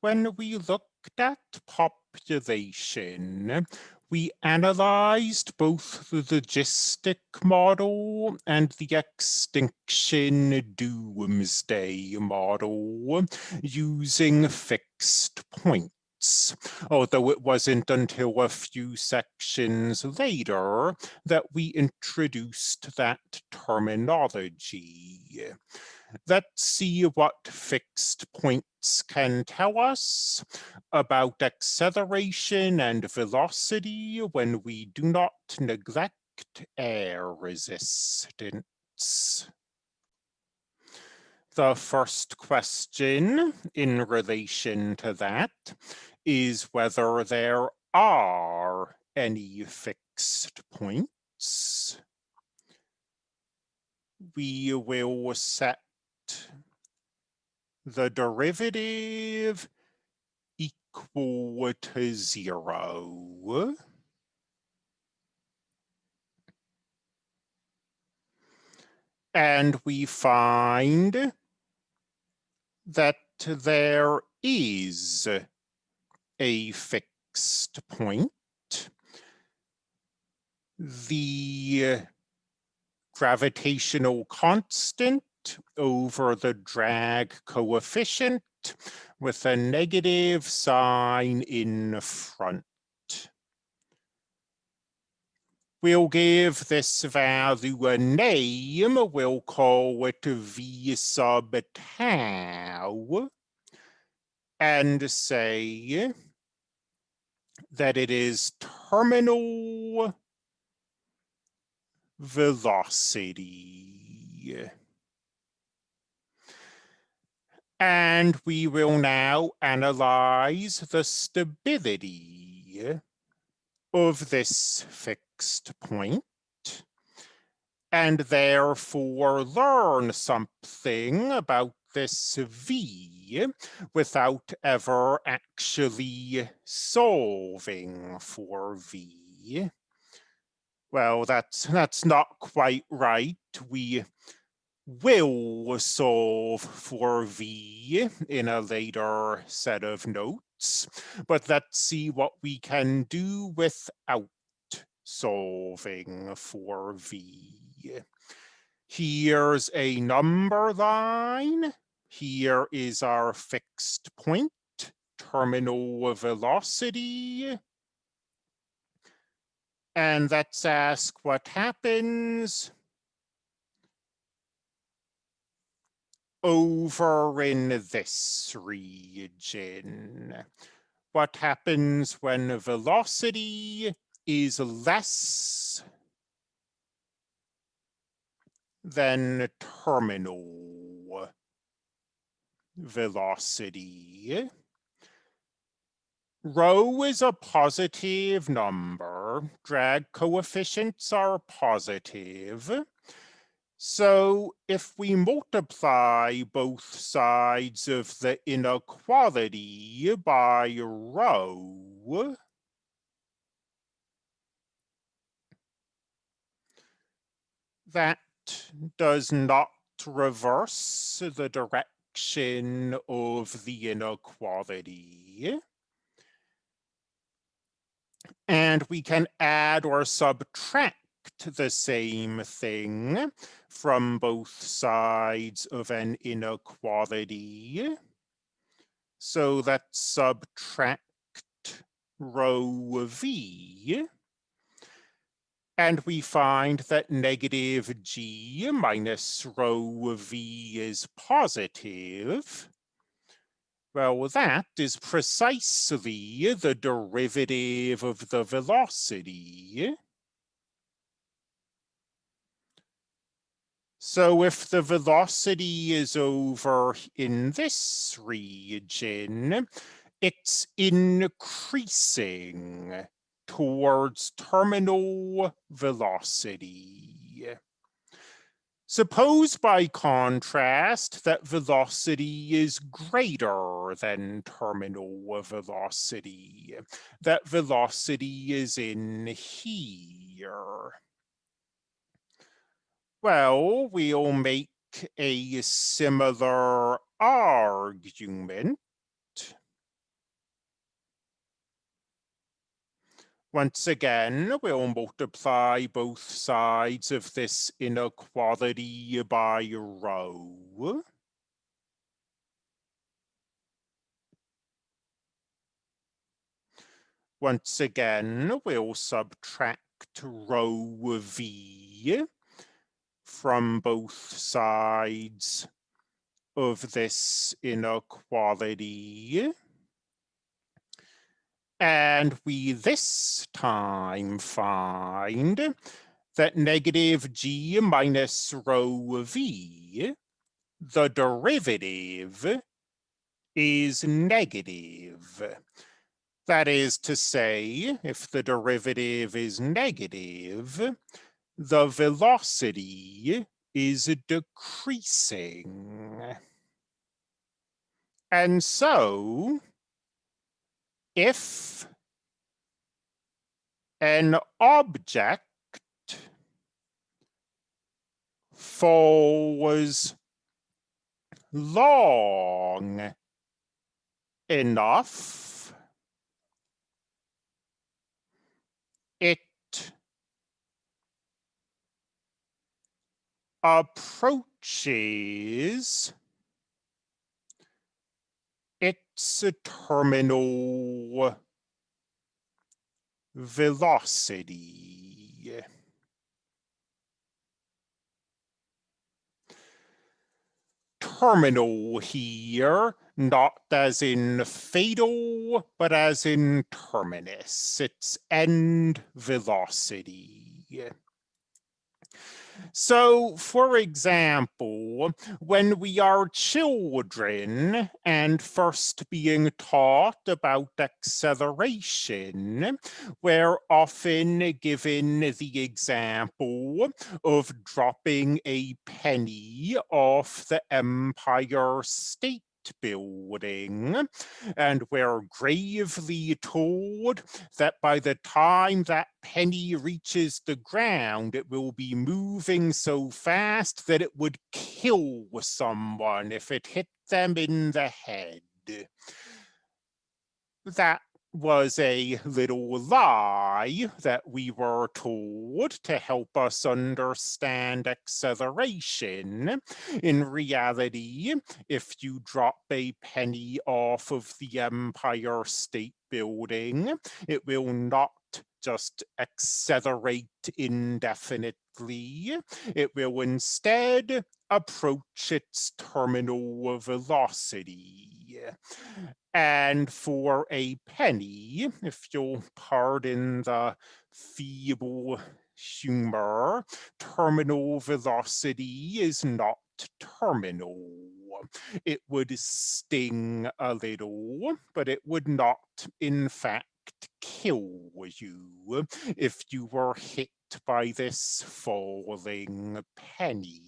when we looked at population, we analyzed both the logistic model and the extinction doomsday model using fixed points. Although it wasn't until a few sections later that we introduced that terminology. Let's see what fixed points can tell us about acceleration and velocity when we do not neglect air resistance. The first question in relation to that is whether there are any fixed points. We will set the derivative equal to zero. And we find that there is a fixed point. The gravitational constant over the drag coefficient with a negative sign in front. We'll give this value a name. We'll call it V sub tau and say that it is terminal velocity. And we will now analyze the stability of this fixed point and therefore learn something about this V without ever actually solving for V. Well, that's that's not quite right. We will solve for V in a later set of notes, but let's see what we can do without solving for V. Here's a number line. Here is our fixed point, terminal velocity. And let's ask what happens over in this region. What happens when velocity is less than terminal velocity? Rho is a positive number. Drag coefficients are positive. So if we multiply both sides of the inequality by rho, that does not reverse the direction of the inequality. And we can add or subtract the same thing from both sides of an inequality. So let's subtract rho v. And we find that negative g minus rho v is positive. Well, that is precisely the derivative of the velocity. So if the velocity is over in this region, it's increasing towards terminal velocity. Suppose by contrast that velocity is greater than terminal velocity, that velocity is in here. Well, we'll make a similar argument. Once again, we'll multiply both sides of this inequality by rho. Once again, we'll subtract rho v from both sides of this inequality. And we this time find that negative g minus rho v, the derivative, is negative. That is to say, if the derivative is negative, the velocity is decreasing. And so, if an object falls long enough, it approaches its terminal velocity. Terminal here, not as in fatal, but as in terminus, its end velocity. So, for example, when we are children and first being taught about acceleration, we're often given the example of dropping a penny off the Empire State building and we're gravely told that by the time that penny reaches the ground it will be moving so fast that it would kill someone if it hit them in the head. That was a little lie that we were told to help us understand acceleration. In reality, if you drop a penny off of the Empire State Building, it will not just accelerate indefinitely. It will instead approach its terminal velocity. And for a penny, if you'll pardon the feeble humor, terminal velocity is not terminal. It would sting a little, but it would not, in fact, kill you if you were hit by this falling penny.